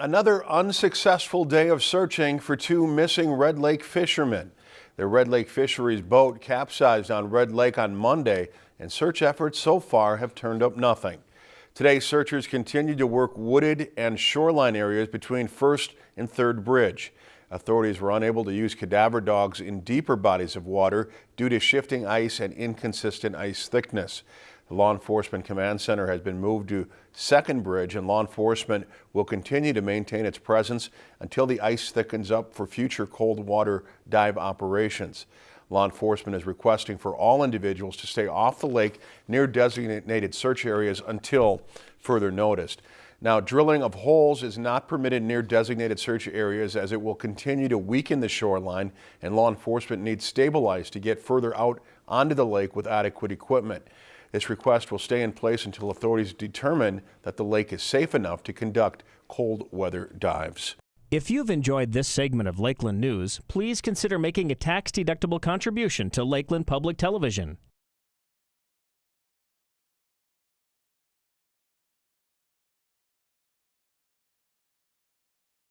Another unsuccessful day of searching for two missing Red Lake fishermen. The Red Lake Fisheries boat capsized on Red Lake on Monday and search efforts so far have turned up nothing. Today, searchers continue to work wooded and shoreline areas between First and Third Bridge. Authorities were unable to use cadaver dogs in deeper bodies of water due to shifting ice and inconsistent ice thickness. The Law Enforcement Command Center has been moved to Second Bridge and law enforcement will continue to maintain its presence until the ice thickens up for future cold water dive operations. Law enforcement is requesting for all individuals to stay off the lake near designated search areas until further notice. Now, drilling of holes is not permitted near designated search areas as it will continue to weaken the shoreline and law enforcement needs stabilized to get further out onto the lake with adequate equipment. This request will stay in place until authorities determine that the lake is safe enough to conduct cold weather dives. If you've enjoyed this segment of Lakeland News, please consider making a tax-deductible contribution to Lakeland Public Television.